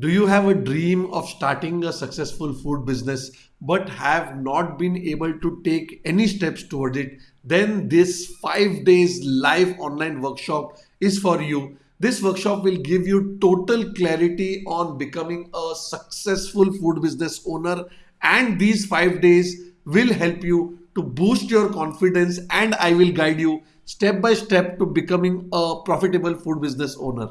Do you have a dream of starting a successful food business but have not been able to take any steps toward it? Then this 5 days live online workshop is for you. This workshop will give you total clarity on becoming a successful food business owner and these 5 days will help you to boost your confidence and I will guide you step by step to becoming a profitable food business owner.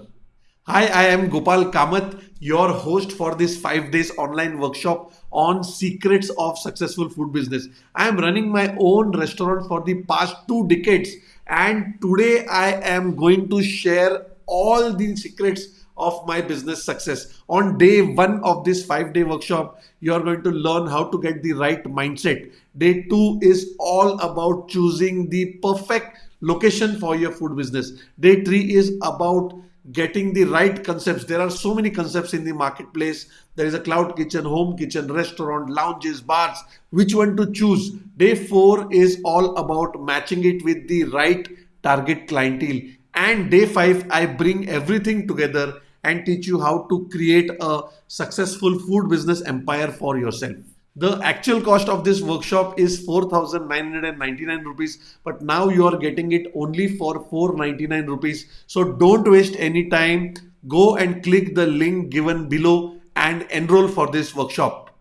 Hi, I am Gopal Kamath, your host for this five days online workshop on secrets of successful food business. I am running my own restaurant for the past two decades, and today I am going to share all the secrets of my business success. On day one of this five day workshop, you are going to learn how to get the right mindset. Day two is all about choosing the perfect location for your food business. Day three is about getting the right concepts. There are so many concepts in the marketplace. There is a cloud kitchen, home kitchen, restaurant, lounges, bars. Which one to choose? Day four is all about matching it with the right target clientele. And day five, I bring everything together and teach you how to create a successful food business empire for yourself. The actual cost of this workshop is 4999 rupees, but now you are getting it only for 499 rupees. So don't waste any time. Go and click the link given below and enroll for this workshop.